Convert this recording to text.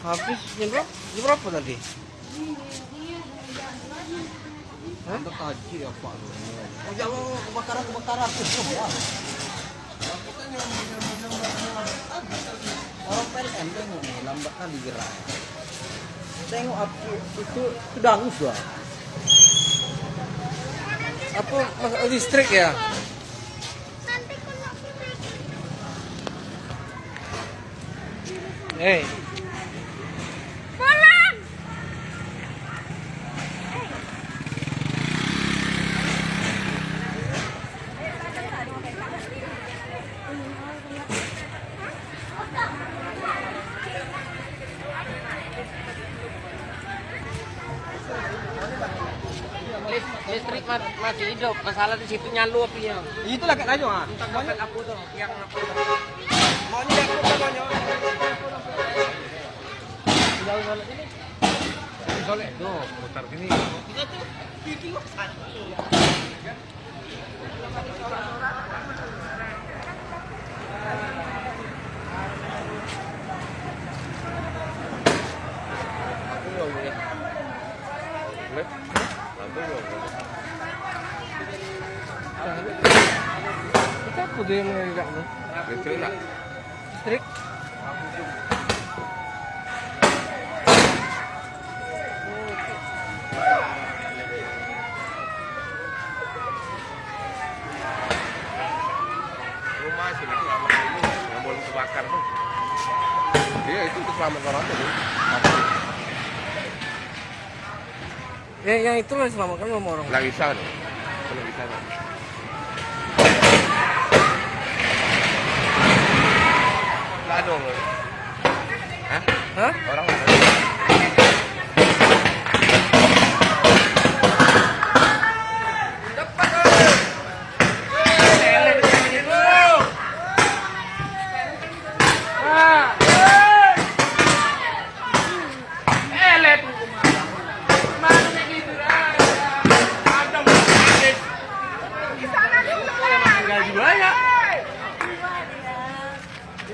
Habis jam berapa? Jam berapa tadi? Anda kaji ya Pak. Oh jangan kebakaran kebakaran tuh ya. Orang PLN tengok nih lambat kali gerak. Tengok api itu itu dangus lah. Apa mas listrik ya? Hei, listrik ma- masih hidup. Masalah di situ nyalu apinya. Itulah kat Rajo ah. Kapal aku tuh yang apa? Maunya aku maunya. Jauh banget ini. Soleh tuh putar sini. Boleh? Lampu belum? Kita tuh yang menegak tuh? Listrik nak? Listrik? Rumah nak selamat ini yang boleh kebakar tuh. Iya itu untuk selamat orang tuh. Ya, yang itu lah selamatkan sama orang. Nggak bisa tuh. Nggak bisa. Nggak ada orang. Hah? Hah? Orang